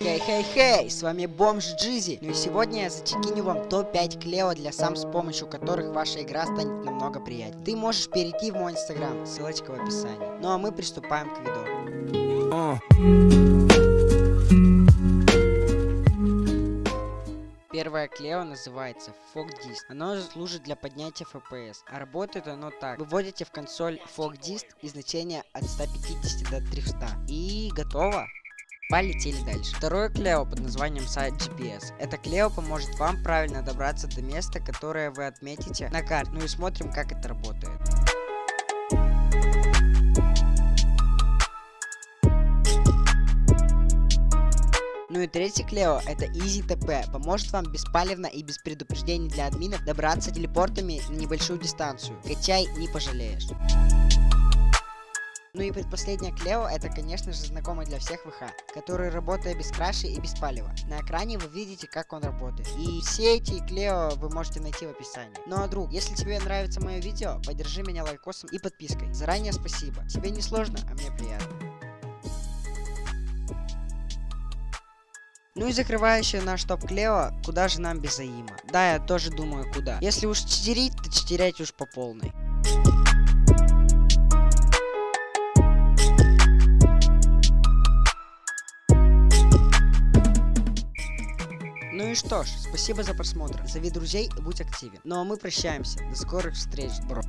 Хей-хей-хей, с вами Бомж Джизи. Ну и сегодня я зачекиню вам топ-5 клео для сам, с помощью которых ваша игра станет намного приятнее. Ты можешь перейти в мой инстаграм, ссылочка в описании. Ну а мы приступаем к видео. Первое клео называется FogDist. Оно служит для поднятия FPS, а работает оно так. Выводите в консоль FogDist и значение от 150 до 300. И готово. Полетели дальше. Второе клео под названием сайт GPS. Это клео поможет вам правильно добраться до места, которое вы отметите на карте. Ну и смотрим, как это работает. Ну и третий Клео, это Easy TP, поможет вам беспалевно и без предупреждений для админов добраться телепортами на небольшую дистанцию. Качай, не пожалеешь. Ну и предпоследняя Клео, это конечно же знакомый для всех ВХ, который работает без краши и без палева. На экране вы видите, как он работает. И все эти Клео вы можете найти в описании. Ну а друг, если тебе нравится мое видео, поддержи меня лайкосом и подпиской. Заранее спасибо. Тебе не сложно, а мне приятно. Ну и закрывающая наш топ Клео, куда же нам без Аима? Да, я тоже думаю, куда. Если уж читерить, то читерять уж по полной. Ну и что ж, спасибо за просмотр. Зови друзей и будь активен. Ну а мы прощаемся. До скорых встреч, бро.